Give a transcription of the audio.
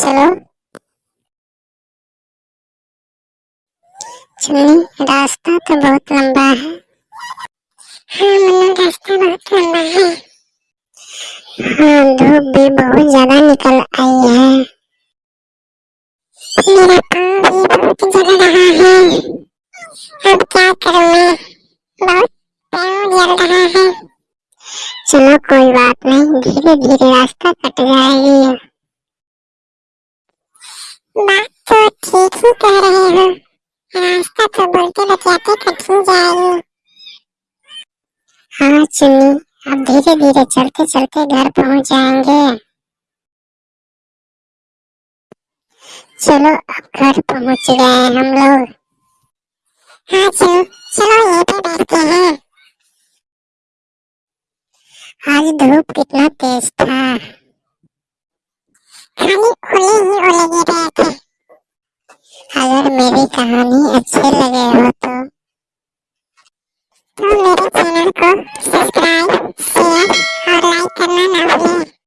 चलो। चुन्नी रास्ता तो बहुत लंबा है। हाँ मन्नू रास्ता बहुत लंबा है। हाँ धूप भी बहुत ज़्यादा निकल आई है। मेरा पाँव भी बहुत जल रहा है। अब क्या करूँ मैं? बहुत पाँव जल रहा है। चलो, कोई बात नहीं धीरे धीरे रास्ता कट जाएगी बात तो ही कह रहे हो रास्ता तो बोलते बतियाते कट ही जाएगी हाँ? चुन्नी, अब धीरे धीरे चलते चलते घर पहुँच जाएँगे। चलो, अब घर पहुँच गए हम लोग। हाँ चलो चलो यहीं पे बैठते हैं। आज धूप कितना तेज था। खाली ओले ही। अगर मेरी कहानी अच्छी लगे हो तो। तो मेरे चैनल को